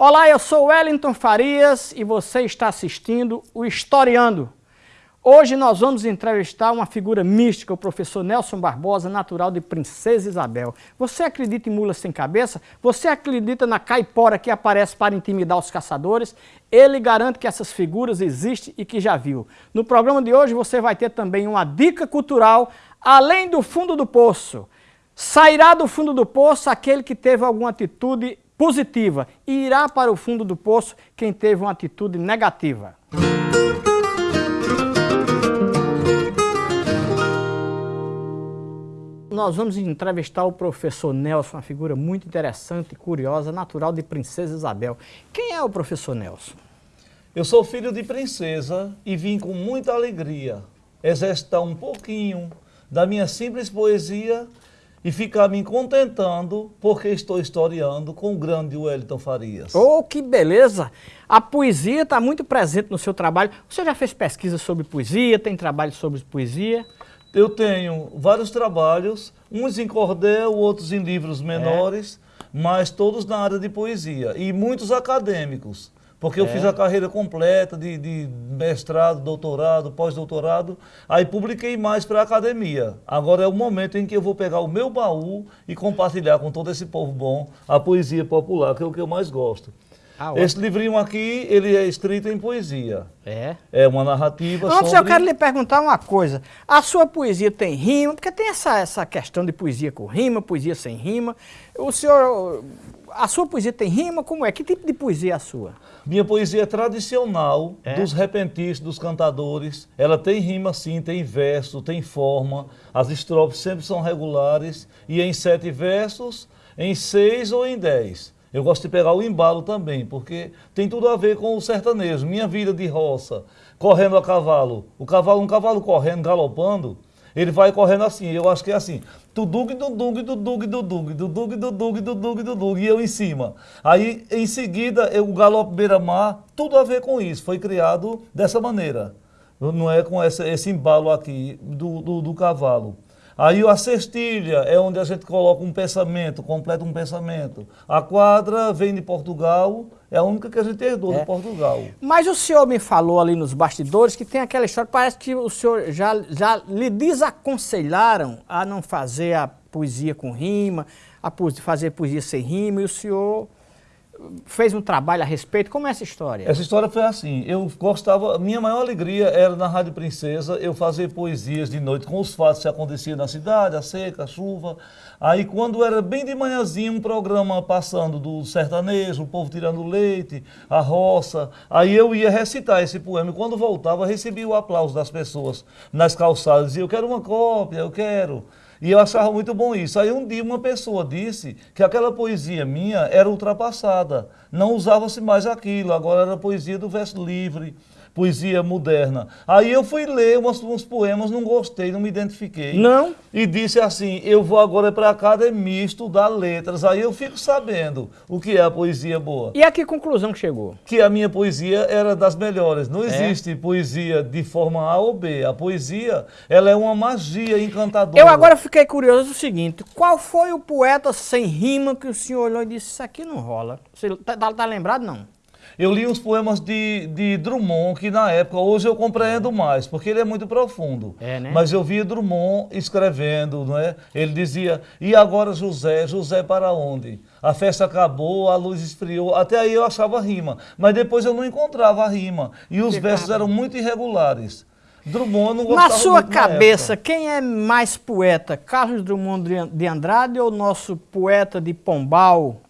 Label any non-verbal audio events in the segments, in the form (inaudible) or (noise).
Olá, eu sou Wellington Farias e você está assistindo o Historiando. Hoje nós vamos entrevistar uma figura mística, o professor Nelson Barbosa, natural de Princesa Isabel. Você acredita em mula sem cabeça? Você acredita na caipora que aparece para intimidar os caçadores? Ele garante que essas figuras existem e que já viu. No programa de hoje você vai ter também uma dica cultural, além do fundo do poço. Sairá do fundo do poço aquele que teve alguma atitude positiva e irá para o fundo do poço quem teve uma atitude negativa. Nós vamos entrevistar o professor Nelson, uma figura muito interessante, curiosa, natural de Princesa Isabel. Quem é o professor Nelson? Eu sou filho de princesa e vim com muita alegria exercitar um pouquinho da minha simples poesia e ficar me contentando porque estou historiando com o grande Wellington Farias. Oh, que beleza! A poesia está muito presente no seu trabalho. Você já fez pesquisa sobre poesia, tem trabalho sobre poesia? Eu tenho vários trabalhos, uns em cordel, outros em livros menores, é. mas todos na área de poesia e muitos acadêmicos. Porque é. eu fiz a carreira completa de, de mestrado, doutorado, pós-doutorado, aí publiquei mais para a academia. Agora é o momento em que eu vou pegar o meu baú e compartilhar com todo esse povo bom a poesia popular, que é o que eu mais gosto. Ah, Esse livrinho aqui, ele é escrito em poesia. É? É uma narrativa Antes sobre... eu quero lhe perguntar uma coisa. A sua poesia tem rima? Porque tem essa, essa questão de poesia com rima, poesia sem rima. O senhor... A sua poesia tem rima? Como é? Que tipo de poesia é a sua? Minha poesia é tradicional, é? dos repentistas, dos cantadores. Ela tem rima sim, tem verso, tem forma. As estrofes sempre são regulares. E em sete versos, em seis ou em dez. Eu gosto de pegar o embalo também, porque tem tudo a ver com o sertanejo. Minha vida de roça, correndo a cavalo. O cavalo, um cavalo correndo, galopando, ele vai correndo assim. Eu acho que é assim. Tudug, dudug, dudug, dudug, dudug, dudug, dudug, dudug, e eu em cima. Aí, em seguida, eu, o galope beira-mar, tudo a ver com isso. Foi criado dessa maneira. Não é com essa, esse embalo aqui do, do, do cavalo. Aí a cestilha é onde a gente coloca um pensamento, completa um pensamento. A quadra vem de Portugal, é a única que a gente herdou é. de Portugal. Mas o senhor me falou ali nos bastidores que tem aquela história, parece que o senhor já, já lhe desaconselharam a não fazer a poesia com rima, a fazer poesia sem rima, e o senhor fez um trabalho a respeito. Como é essa história? Essa história foi assim, eu gostava, minha maior alegria era na Rádio Princesa, eu fazer poesias de noite com os fatos que aconteciam na cidade, a seca, a chuva. Aí quando era bem de manhãzinho, um programa passando do sertanejo, o povo tirando leite, a roça, aí eu ia recitar esse poema e quando voltava recebia o aplauso das pessoas nas calçadas, dizia, eu quero uma cópia, eu quero. E eu achava muito bom isso. Aí um dia uma pessoa disse que aquela poesia minha era ultrapassada. Não usava-se mais aquilo, agora era poesia do verso livre poesia moderna. Aí eu fui ler uns, uns, poemas, não gostei, não me identifiquei. Não? E disse assim, eu vou agora para a academia estudar letras. Aí eu fico sabendo o que é a poesia boa. E a que conclusão que chegou? Que a minha poesia era das melhores. Não é? existe poesia de forma A ou B. A poesia, ela é uma magia encantadora. Eu agora fiquei curioso o seguinte, qual foi o poeta sem rima que o senhor olhou e disse, isso aqui não rola? Você tá, tá, tá lembrado, não? Eu li uns poemas de, de Drummond, que na época, hoje eu compreendo mais, porque ele é muito profundo. É, né? Mas eu via Drummond escrevendo, não é? Ele dizia, e agora José, José para onde? A festa acabou, a luz esfriou, até aí eu achava rima. Mas depois eu não encontrava a rima. E os que versos eram muito irregulares. Drummond não gostava Na sua cabeça, quem é mais poeta? Carlos Drummond de Andrade ou nosso poeta de Pombal,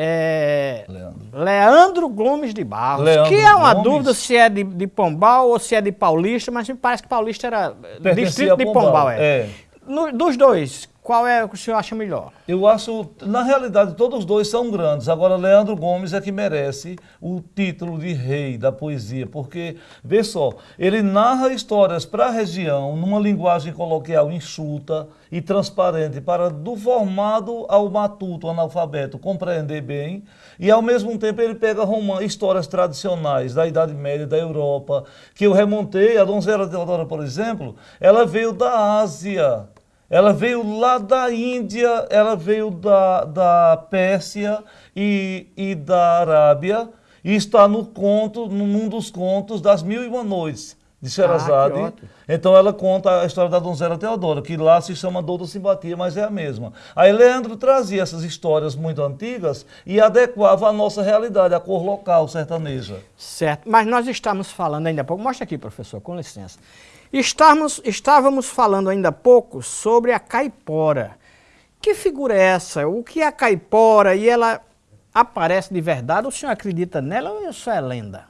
é, Leandro. Leandro Gomes de Barros, Leandro que é uma Gomes. dúvida se é de, de, Pombal ou se é de Paulista, mas me parece que Paulista era Pertencia distrito de Pombal. Pombal é. é. No, dos dois, qual é o que o senhor acha melhor? Eu acho, na realidade, todos os dois são grandes. Agora, Leandro Gomes é que merece o título de rei da poesia, porque, vê só, ele narra histórias para a região numa linguagem coloquial enxuta e transparente para do formado ao matuto, analfabeto, compreender bem. E, ao mesmo tempo, ele pega histórias tradicionais da Idade Média, da Europa, que eu remontei. A Donzela Teodora, por exemplo, ela veio da Ásia Ela veio lá da Índia, ela veio da, da Pérsia e, e da Arábia e está no conto, num dos contos das Mil e Uma Noites de Sherazade. Ah, então ela conta a história da donzela Teodora, que lá se chama Doutor Simpatia, mas é a mesma. Aí Leandro trazia essas histórias muito antigas e adequava à nossa realidade, à cor local sertaneja. Certo, mas nós estamos falando ainda há pouco, mostra aqui professor, com licença. Estávamos, estávamos falando ainda há pouco sobre a caipora. Que figura é essa? O que é a caipora? E ela aparece de verdade? O senhor acredita nela ou isso é lenda?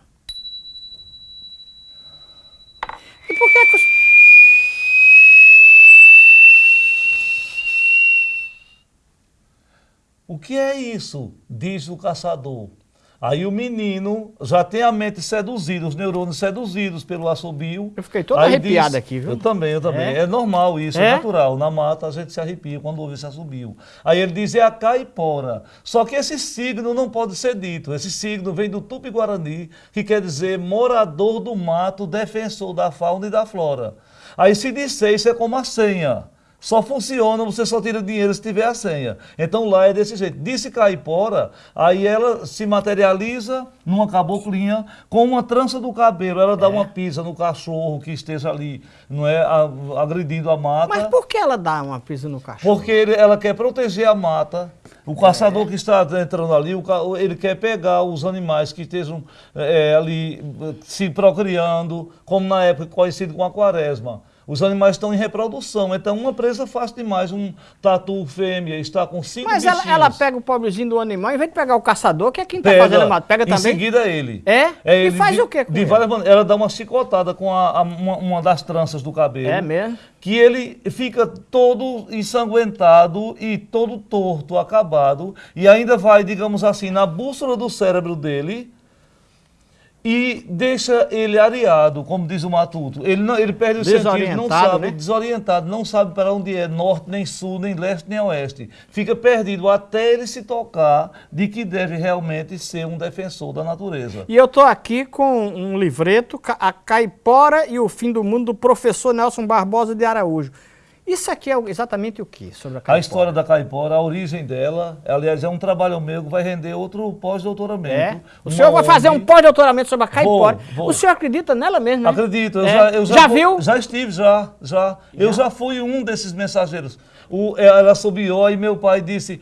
E por que, que os... O que é isso? Diz o caçador. Aí o menino já tem a mente seduzida, os neurônios seduzidos pelo assobio. Eu fiquei todo arrepiado diz, aqui, viu? Eu também, eu também. É, é normal isso, é? é? natural. Na mata a gente se arrepia quando ouve esse assobio. Aí ele diz, é a caipora. Só que esse signo não pode ser dito. Esse signo vem do Tupi-Guarani, que quer dizer morador do mato, defensor da fauna e da flora. Aí se disser isso é como a senha. Só funciona, você só tira dinheiro se tiver a senha. Então lá é desse jeito. Disse caipora, aí ela se materializa numa caboclinha com uma trança do cabelo. Ela dá é. uma pisa no cachorro que esteja ali, não é, agredindo a mata. Mas por que ela dá uma pisa no cachorro? Porque ele, ela quer proteger a mata. O caçador é. que está entrando ali, ele quer pegar os animais que estejam é, ali se procriando, como na época conhecido como a quaresma. Os animais estão em reprodução, então uma presa faz demais. Um tatu fêmea está com cinco Mas ela, ela, pega o pobrezinho do animal, em vez de pegar o caçador, que é quem está fazendo a mata, pega também? Em seguida ele. É? é e faz de, o quê com de várias maneiras. Ela dá uma chicotada com a, a, uma, uma, das tranças do cabelo. É mesmo? Que ele fica todo ensanguentado e todo torto, acabado, e ainda vai, digamos assim, na bússola do cérebro dele e deixa ele areado, como diz o Matuto. Ele, não, ele perde o sentido, não sabe, né? desorientado, não sabe para onde é, norte, nem sul, nem leste, nem oeste. Fica perdido até ele se tocar de que deve realmente ser um defensor da natureza. E eu estou aqui com um livreto, A Caipora e o Fim do Mundo, do professor Nelson Barbosa de Araújo. Isso aqui é exatamente o que sobre a caipora? A história da caipora, a origem dela, aliás, é um trabalho meu que vai render outro pós-doutoramento. É? O senhor vai fazer um pós-doutoramento sobre a caipora. Vou, vou. O senhor acredita nela mesmo, né? Acredito. Eu é. já, eu já, já viu? Já estive, já. já. já. Eu já fui um desses mensageiros. O, ela subiu e meu pai disse,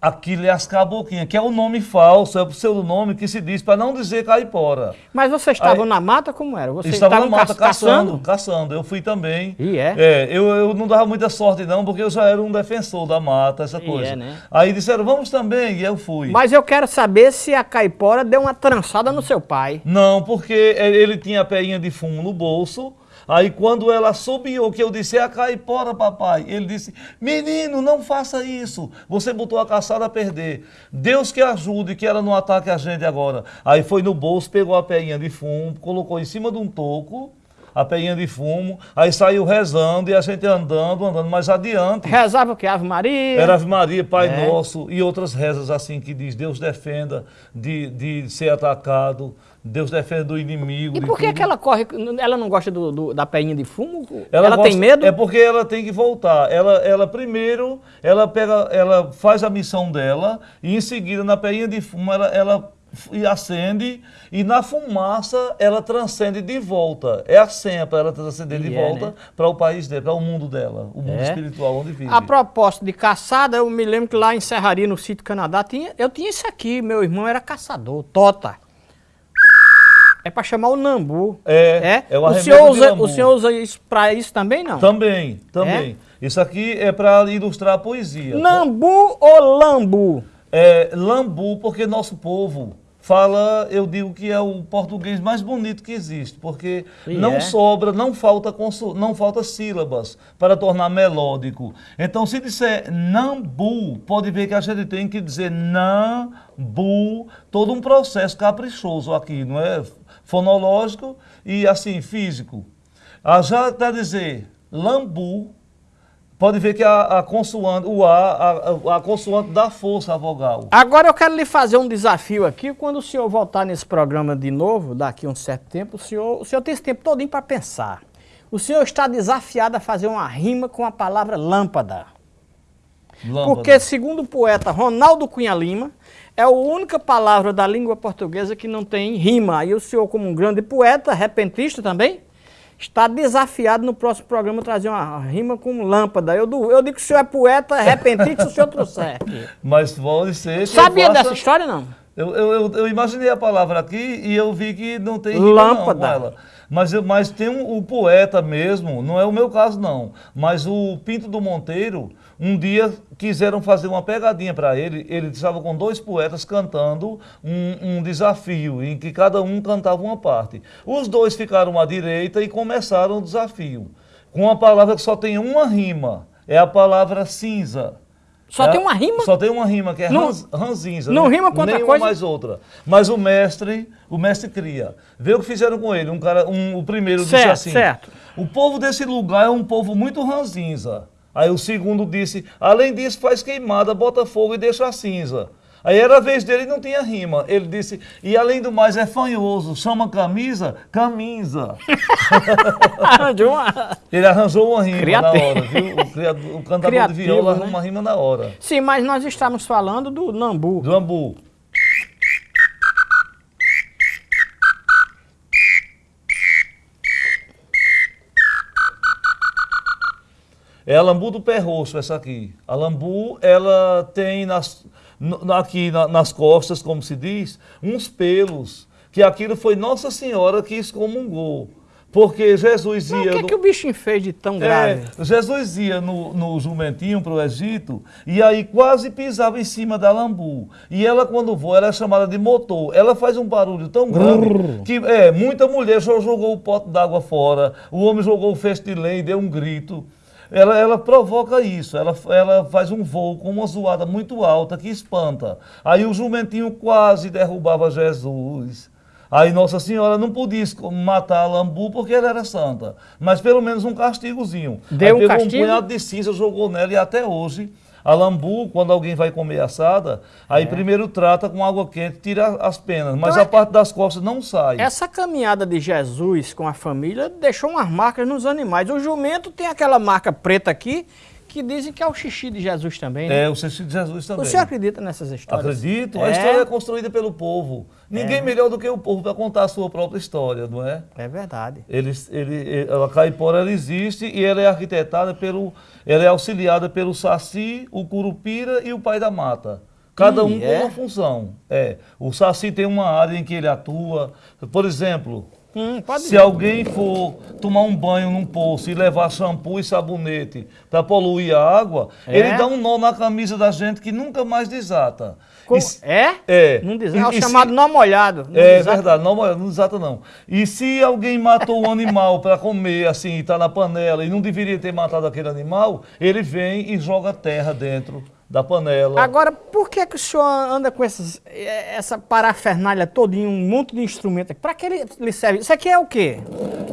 Aquilo é as caboclinhas, que é o nome falso, é o pseudonome que se diz para não dizer caipora. Mas vocês estavam na mata como era? Vocês estavam na mata caçando, caçando. Eu fui também. E é? É, eu, eu não dava muita sorte não, porque eu já era um defensor da mata, essa e coisa. É, né? Aí disseram, vamos também, e eu fui. Mas eu quero saber se a caipora deu uma trançada no seu pai. Não, porque ele tinha a peinha de fumo no bolso, Aí quando ela subiu, que eu disse, é a caipora, papai. Ele disse, menino, não faça isso. Você botou a caçada a perder. Deus que ajude, que ela não ataque a gente agora. Aí foi no bolso, pegou a peinha de fumo, colocou em cima de um toco, a peinha de fumo, aí saiu rezando e a gente andando, andando mais adiante. Rezava o que? Ave Maria? Era Ave Maria, Pai é. Nosso e outras rezas assim que diz Deus defenda de, de ser atacado, Deus defende do inimigo. E por que, que ela corre? Ela não gosta do, do da peinha de fumo? Ela, ela gosta, tem medo? É porque ela tem que voltar. Ela, ela primeiro, ela pega, ela faz a missão dela e em seguida na peinha de fumo ela, ela e acende e na fumaça ela transcende de volta. É a senha para ela transcender de é, volta né? para o país dela, para o mundo dela, o mundo é. espiritual onde vive. A propósito de caçada, eu me lembro que lá em Serraria, no sítio Canadá, tinha, eu tinha isso aqui, meu irmão era caçador, Tota. É para chamar o nambu. É, é, é o o senhor usa, O senhor usa isso para isso também, não? Também, também. É? Isso aqui é para ilustrar a poesia. Nambu ou lambu? É lambu, porque nosso povo fala, eu digo que é o português mais bonito que existe, porque e não é? sobra, não falta, não falta sílabas para tornar melódico. Então, se disser nambu, pode ver que a gente tem que dizer nambu, todo um processo caprichoso aqui, não é? fonológico e assim físico. Ah, já para dizer lambu, pode ver que a, a consoante, o A, a, a, consoante dá força à vogal. Agora eu quero lhe fazer um desafio aqui. Quando o senhor voltar nesse programa de novo, daqui a um certo tempo, o senhor, o senhor tem esse tempo todinho para pensar. O senhor está desafiado a fazer uma rima com a palavra lâmpada. lâmpada. Porque, segundo o poeta Ronaldo Cunha Lima, é a única palavra da língua portuguesa que não tem rima. E o senhor, como um grande poeta, repentista também, está desafiado no próximo programa trazer uma rima com lâmpada. Eu, eu digo que o senhor é poeta, repentista, se o senhor trouxer. (laughs) Mas pode ser. Sabia faça... dessa história, não? Eu, eu, eu, imaginei a palavra aqui e eu vi que não tem rima lâmpada. Não, ela. Mas, mas tem um, o poeta mesmo, não é o meu caso não, mas o Pinto do Monteiro, um dia quiseram fazer uma pegadinha para ele, ele estava com dois poetas cantando um, um, desafio, em que cada um cantava uma parte. Os dois ficaram à direita e começaram o desafio, com uma palavra que só tem uma rima, é a palavra cinza. Só é, tem uma rima? Só tem uma rima, que é não, ranzinza. Não, rima com outra coisa? mais outra. Mas o mestre, o mestre cria. Vê o que fizeram com ele. Um cara, um, o primeiro certo, disse assim, certo. o povo desse lugar é um povo muito ranzinza. Aí o segundo disse, além disso faz queimada, bota fogo e deixa a cinza. Aí era a vez dele e não tinha rima. Ele disse, e além do mais é fanhoso, chama camisa, camisa. (laughs) arranjou uma... Ele arranjou uma rima Criativo. na hora, viu? O, criador, o cantador Criativo, de viola né? uma rima na hora. Sim, mas nós estamos falando do Nambu. Do Nambu. É a lambu do pé roxo, essa aqui. A lambu, ela tem nas, aqui na, nas costas, como se diz, uns pelos, que aquilo foi Nossa Senhora que excomungou. Porque Jesus ia... o que, no... que o bichinho fez de tão grave? É, Jesus ia no, no jumentinho para o Egito e aí quase pisava em cima da lambu. E ela, quando voa, ela é chamada de motor. Ela faz um barulho tão grande que é, muita mulher jogou o pote d'água fora, o homem jogou o feixe de lei e deu um grito ela, ela provoca isso, ela, ela faz um voo com uma zoada muito alta que espanta. Aí o jumentinho quase derrubava Jesus. Aí Nossa Senhora não podia matar a lambu porque ela era santa, mas pelo menos um castigozinho. Deu Aí um castigo? um punhado de cinza, jogou nela e até hoje a lambu, quando alguém vai comer assada, aí é. primeiro trata com água quente, tira as penas, mas então, a é... parte das costas não sai. Essa caminhada de Jesus com a família deixou umas marcas nos animais. O jumento tem aquela marca preta aqui, que dizem que é o xixi de Jesus também, né? É, o xixi de Jesus também. O senhor acredita nessas histórias? Acredito. É. A história é construída pelo povo. Ninguém é. melhor do que o povo para contar a sua própria história, não é? É verdade. Eles, ele, a caipora ela existe e ela é arquitetada pelo... Ela é auxiliada pelo Saci, o Curupira e o Pai da Mata. Cada um é? com uma função. É. O Saci tem uma área em que ele atua. Por exemplo, Hum, Se alguém for tomar um banho num poço e levar shampoo e sabonete para poluir a água, é? ele dá um nó na camisa da gente que nunca mais desata. E, é? É. Não desata. É o chamado se, nó molhado. é desata. verdade, nó molhado, não desata não. E se alguém matou um (laughs) animal para comer, assim, está na panela e não deveria ter matado aquele animal, ele vem e joga terra dentro da panela. Agora, por que, que o senhor anda com essas, essa parafernália todinha, um monte de instrumento? Para que ele, ele, serve? Isso aqui é o quê?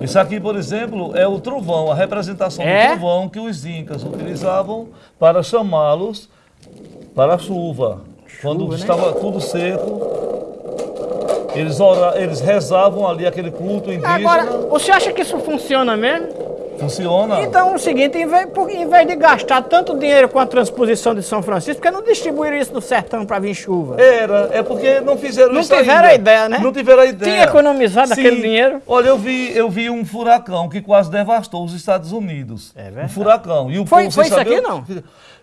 Isso aqui, por exemplo, é o trovão, a representação é? do trovão que os incas utilizavam para chamá-los para a chuva. Quando né? estava tudo seco, eles, ora, eles rezavam ali aquele culto indígena. Agora, você acha que isso funciona mesmo? Funciona. Então, é o seguinte, em vez, em vez de gastar tanto dinheiro com a transposição de São Francisco, por que não distribuíram isso no sertão para vir chuva? Era, é porque não fizeram não isso Não tiveram ainda. a ideia, né? Não tiveram a ideia. Tinha economizado Sim. aquele dinheiro. Olha, eu vi, eu vi um furacão que quase devastou os Estados Unidos. É verdade. Um furacão. E o foi foi isso aqui, não?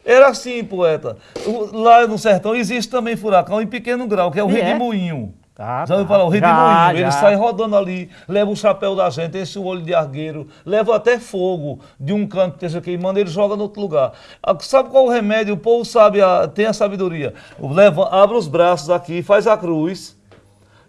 Era assim, poeta. Lá no sertão existe também furacão em pequeno grau, que é o e redemoinho. É? Tá, já tá. falar? O redemoinho, ele sai rodando ali, leva o chapéu da gente, esse olho de argueiro, leva até fogo de um canto que esteja queimando, ele joga no outro lugar. Ah, sabe qual o remédio? O povo sabe, a, tem a sabedoria. Leva, abre os braços aqui, faz a cruz.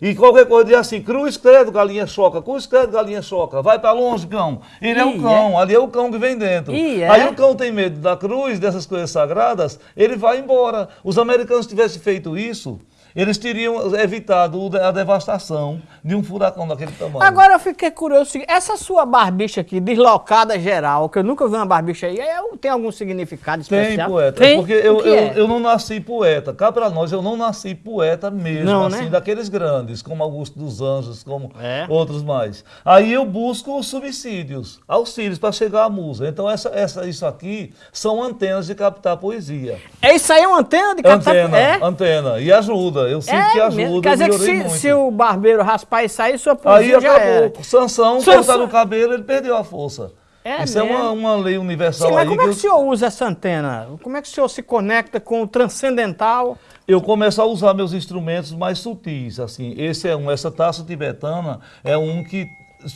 E qualquer coisa diz assim, cruz, credo, galinha choca, cruz, credo, galinha choca, vai para longe, cão. Ele é o cão, é? ali é o cão que vem dentro. É? Aí o cão tem medo da cruz, dessas coisas sagradas, ele vai embora. Os americanos tivessem feito isso, eles teriam evitado a devastação de um furacão daquele tamanho. Agora eu fiquei curioso, essa sua barbicha aqui, deslocada geral, que eu nunca vi uma barbicha aí, é, tem algum significado especial? Tem, poeta. Tem? Porque eu, eu, é? eu, não nasci poeta. Cá para nós, eu não nasci poeta mesmo, não, assim, né? daqueles grandes, como Augusto dos Anjos, como é. outros mais. Aí eu busco subsídios, auxílios para chegar à musa. Então essa, essa, isso aqui são antenas de captar poesia. É isso aí, é uma antena de captar? Antena, é? antena. E ajuda eu sinto é, que ajuda. Quer dizer que se, se, o barbeiro raspar e sair, sua poesia Aí já acabou. Era. Sansão, Sansão. cortar no cabelo, ele perdeu a força. É Isso mesmo? é uma, uma lei universal Sim, mas como é que o senhor usa essa antena? Como é que o senhor se conecta com o transcendental? Eu começo a usar meus instrumentos mais sutis, assim. Esse é um, essa taça tibetana é um que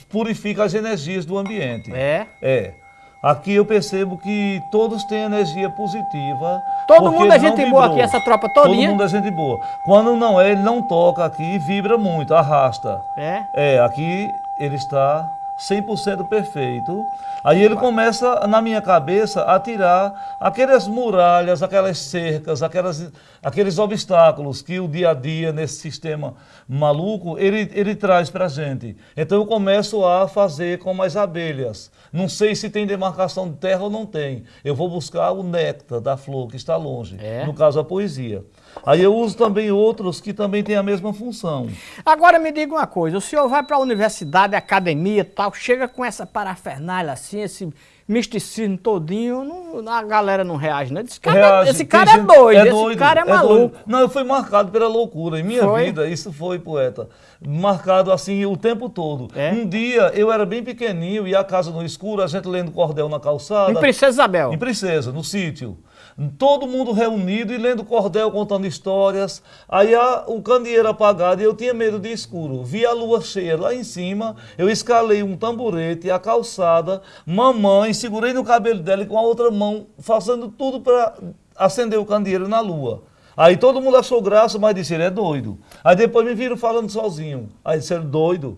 purifica as energias do ambiente. É? É. Aqui eu percebo que todos têm energia positiva. Todo mundo é gente boa aqui, essa tropa todinha? Todo mundo é gente boa. Quando não é, ele não toca aqui e vibra muito, arrasta. É? É, aqui ele está 100% perfeito. Aí ele começa, na minha cabeça, a tirar aquelas muralhas, aquelas cercas, aquelas, aqueles obstáculos que o dia a dia, nesse sistema maluco, ele, ele traz para a gente. Então eu começo a fazer como as abelhas. Não sei se tem demarcação de terra ou não tem. Eu vou buscar o néctar da flor que está longe, é? no caso a poesia. Aí eu uso também outros que também têm a mesma função. Agora me diga uma coisa, o senhor vai para a universidade, academia tal, chega com essa parafernália assim, esse misticismo todinho, não, a galera não reage, né? Esse cara, reage. esse cara é, doido, é doido, esse cara é, é maluco. Doido. Não, eu fui marcado pela loucura. Em minha foi? vida, isso foi, poeta. Marcado assim o tempo todo. É? Um dia eu era bem pequenininho e a casa no escuro, a gente lendo cordel na calçada. Em Princesa Isabel. Em Princesa, no sítio todo mundo reunido e lendo cordel, contando histórias. Aí a, o candeeiro apagado e eu tinha medo de escuro. Vi a lua cheia lá em cima, eu escalei um tamborete, a calçada, mamãe, segurei no cabelo dela e com a outra mão fazendo tudo para acender o candeeiro na lua. Aí todo mundo achou graça, mas disse, ele é doido. Aí depois me viram falando sozinho. Aí disseram, doido.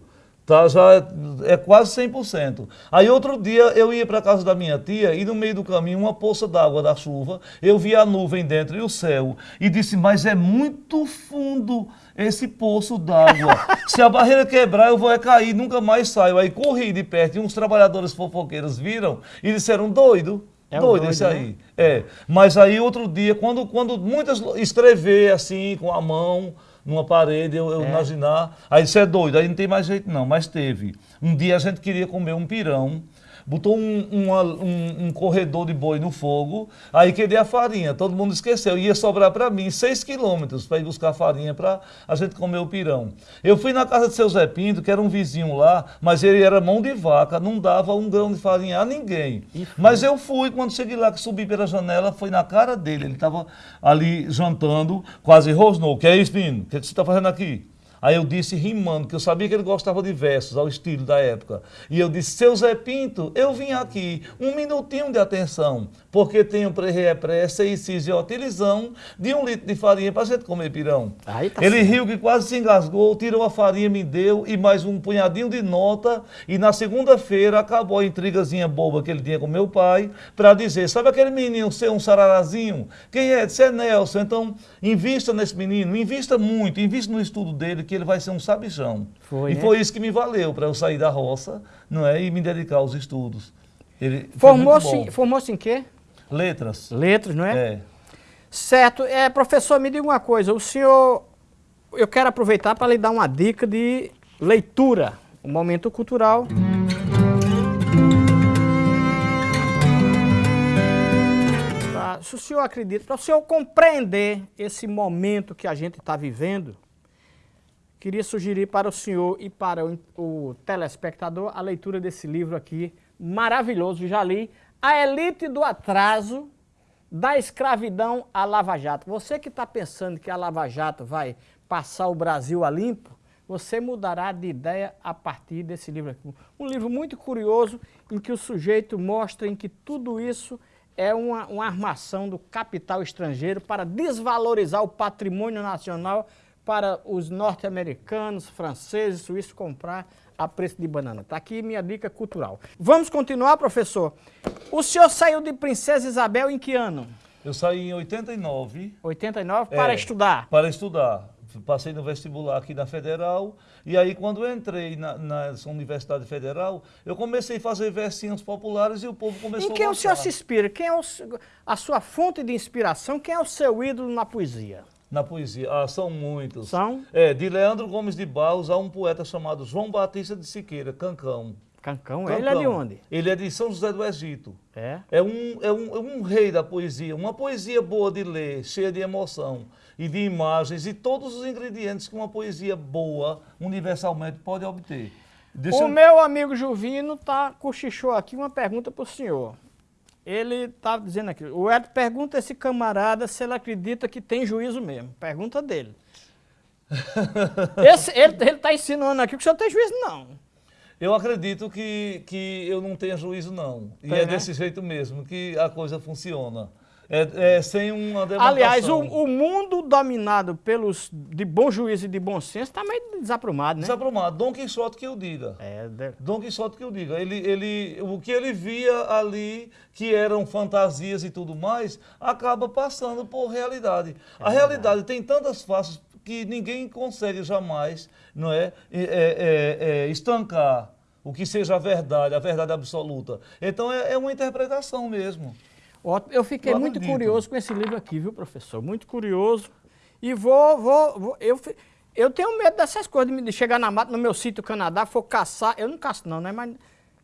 Tá, já é, é quase 100%. Aí outro dia eu ia para casa da minha tia e no meio do caminho uma poça d'água da chuva, eu vi a nuvem dentro e o céu e disse, mas é muito fundo esse poço d'água. (laughs) Se a barreira quebrar eu vou é cair, nunca mais saio. Aí corri de perto e uns trabalhadores fofoqueiros viram e disseram, doido. É doido, doido esse né? aí. É. Mas aí outro dia, quando, quando muitas escrever assim com a mão, numa parede, eu, eu é. imaginar. Aí isso é doido, aí não tem mais jeito não, mas teve. Um dia a gente queria comer um pirão botou um, um, um, corredor de boi no fogo, aí queria a farinha, todo mundo esqueceu, ia sobrar para mim seis quilômetros para ir buscar farinha para a gente comer o pirão. Eu fui na casa de seu Zé Pinto, que era um vizinho lá, mas ele era mão de vaca, não dava um grão de farinha a ninguém. Mas eu fui, quando cheguei lá, que subi pela janela, foi na cara dele, ele estava ali jantando, quase rosnou. Que é isso, Pino? O que, é que você está fazendo aqui? Aí eu disse rimando, que eu sabia que ele gostava de versos, ao estilo da época. E eu disse, seu Zé Pinto, eu vim aqui, um minutinho de atenção, porque tenho pré-pressa e utilizão de um litro de farinha para gente comer pirão. Tá ele certo. riu que quase se engasgou, tirou a farinha, me deu e mais um punhadinho de nota. E na segunda-feira acabou a intrigazinha boba que ele tinha com meu pai para dizer, sabe aquele menino ser um sararazinho? Quem é? Disse, é Nelson. Então, invista nesse menino, invista muito, invista no estudo dele, que ele vai ser um sabichão. Foi, e é? foi isso que me valeu para eu sair da roça não é, e me dedicar aos estudos. Formou-se formou em quê? Letras. Letras, não é? É. Certo. É, professor, me diga uma coisa. O senhor, eu quero aproveitar para lhe dar uma dica de leitura. Um momento cultural. Se o senhor acredita, para o senhor compreender esse momento que a gente está vivendo, queria sugerir para o senhor e para o, o, telespectador a leitura desse livro aqui, maravilhoso, já li, A Elite do Atraso, da Escravidão à Lava Jato. Você que está pensando que a Lava Jato vai passar o Brasil a limpo, você mudará de ideia a partir desse livro aqui. Um livro muito curioso, em que o sujeito mostra em que tudo isso é uma, uma armação do capital estrangeiro para desvalorizar o patrimônio nacional para os norte-americanos, franceses, suíços comprar a preço de banana. Está aqui minha dica cultural. Vamos continuar, professor. O senhor saiu de Princesa Isabel em que ano? Eu saí em 89. 89 para é, estudar? Para estudar. Passei no vestibular aqui na Federal, e aí quando eu entrei na, na Universidade Federal, eu comecei a fazer versinhos populares e o povo começou a Em quem a o senhor se inspira? Quem é o, a sua fonte de inspiração? Quem é o seu ídolo na poesia? Na poesia, ah, são muitos. São? É, de Leandro Gomes de Barros a um poeta chamado João Batista de Siqueira, Cancão. Cancão, Cancão. ele é de onde? Ele é de São José do Egito. É. É um, é, um, é um rei da poesia, uma poesia boa de ler, cheia de emoção e de imagens e todos os ingredientes que uma poesia boa, universalmente, pode obter. Deixa o eu... meu amigo Juvino tá, cochichou aqui uma pergunta para o senhor. Ele está dizendo aqui, o Ed pergunta a esse camarada se ele acredita que tem juízo mesmo. Pergunta dele. (laughs) esse, ele está ensinando aqui que o senhor tem juízo não. Eu acredito que, que eu não tenha juízo, não. E é, é desse jeito mesmo que a coisa funciona. É, é, sem uma demarcação. Aliás, o, o, mundo dominado pelos de bom juízo e de bom senso está meio desaprumado, né? Desaprumado. Dom Quixote que eu diga. É, de... Dom Quixote que eu diga. Ele, ele, o que ele via ali, que eram fantasias e tudo mais, acaba passando por realidade. É a realidade tem tantas faces que ninguém consegue jamais não é, é, é, é estancar o que seja a verdade, a verdade absoluta. Então é, é uma interpretação mesmo. Eu fiquei muito curioso com esse livro aqui, viu, professor? Muito curioso. E vou, vou, vou eu, eu tenho medo dessas coisas, de chegar na mata, no meu sítio Canadá, for caçar. Eu não caço não, né? Mas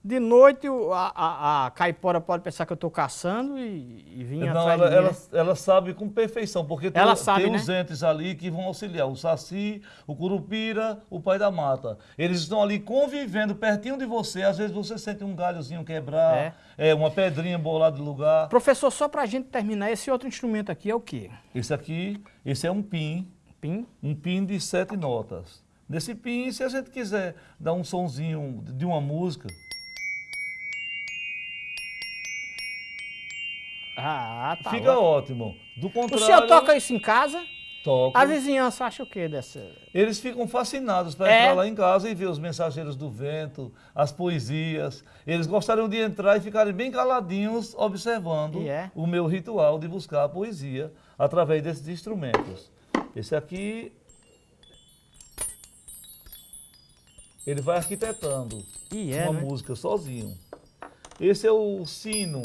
de noite a, a, a caipora pode pensar que eu estou caçando e, e vir não, atrás ela, de mim. Ela, né? ela sabe com perfeição, porque tem, ela sabe, tem né? os entes ali que vão auxiliar. O Saci, o Curupira, o Pai da Mata. Eles estão ali convivendo pertinho de você. Às vezes você sente um galhozinho quebrar, é. é uma pedrinha bolada de lugar. Professor, só para a gente terminar, esse outro instrumento aqui é o quê? Esse aqui, esse é um pin. Pin? Um pin de sete notas. Nesse pin, se a gente quiser dar um sonzinho de uma música... Ah, tá. Fica ótimo. Do contrário... O senhor toca isso em casa? Toca. A vizinhança acha o quê dessa? Eles ficam fascinados para é. entrar lá em casa e ver os mensageiros do vento, as poesias. Eles gostariam de entrar e ficarem bem caladinhos observando é. o meu ritual de buscar a poesia através desses instrumentos. Esse aqui, ele vai arquitetando é, uma né? música sozinho. Esse é o sino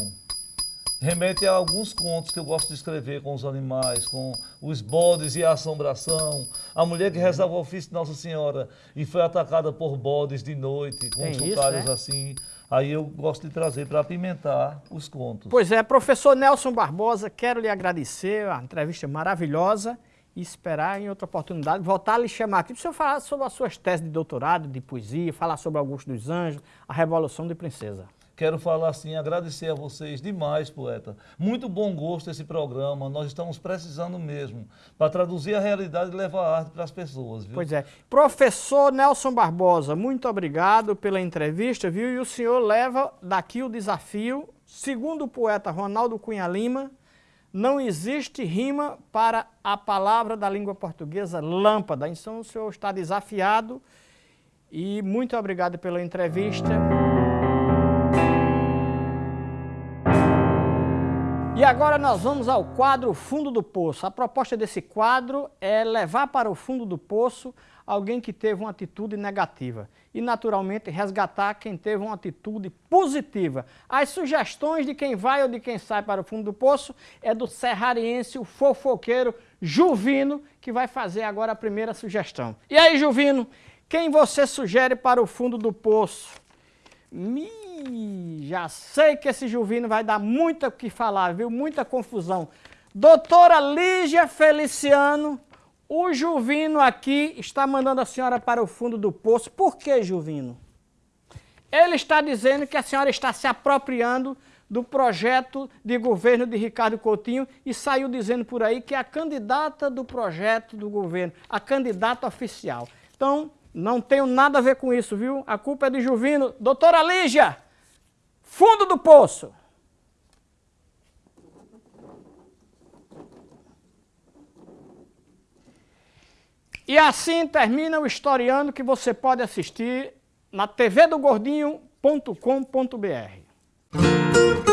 remete a alguns contos que eu gosto de escrever com os animais, com os bodes e a assombração. A mulher que rezava o ofício de Nossa Senhora e foi atacada por bodes de noite, com Tem chocalhos é? assim. Aí eu gosto de trazer para apimentar os contos. Pois é, professor Nelson Barbosa, quero lhe agradecer, a entrevista maravilhosa e esperar em outra oportunidade voltar a lhe chamar aqui para o senhor falar sobre as suas teses de doutorado, de poesia, falar sobre Augusto dos Anjos, a Revolução de Princesa. Quero falar assim, agradecer a vocês demais, poeta. Muito bom gosto esse programa. Nós estamos precisando mesmo para traduzir a realidade e levar a arte para as pessoas. Viu? Pois é. Professor Nelson Barbosa, muito obrigado pela entrevista, viu? E o senhor leva daqui o desafio. Segundo o poeta Ronaldo Cunha Lima, não existe rima para a palavra da língua portuguesa lâmpada. Então o senhor está desafiado e muito obrigado pela entrevista. E agora nós vamos ao quadro Fundo do Poço. A proposta desse quadro é levar para o fundo do poço alguém que teve uma atitude negativa e, naturalmente, resgatar quem teve uma atitude positiva. As sugestões de quem vai ou de quem sai para o fundo do poço é do serrariense, o fofoqueiro Juvino, que vai fazer agora a primeira sugestão. E aí, Juvino, quem você sugere para o fundo do poço? Me já sei que esse Juvino vai dar muito o que falar, viu? Muita confusão. Doutora Lígia Feliciano, o Juvino aqui está mandando a senhora para o fundo do poço. Por que, Juvino? Ele está dizendo que a senhora está se apropriando do projeto de governo de Ricardo Coutinho e saiu dizendo por aí que é a candidata do projeto do governo, a candidata oficial. Então, não tenho nada a ver com isso, viu? A culpa é de Juvino. Doutora Lígia, fundo do poço. E assim termina o historiando que você pode assistir na tvdogordinho.com.br.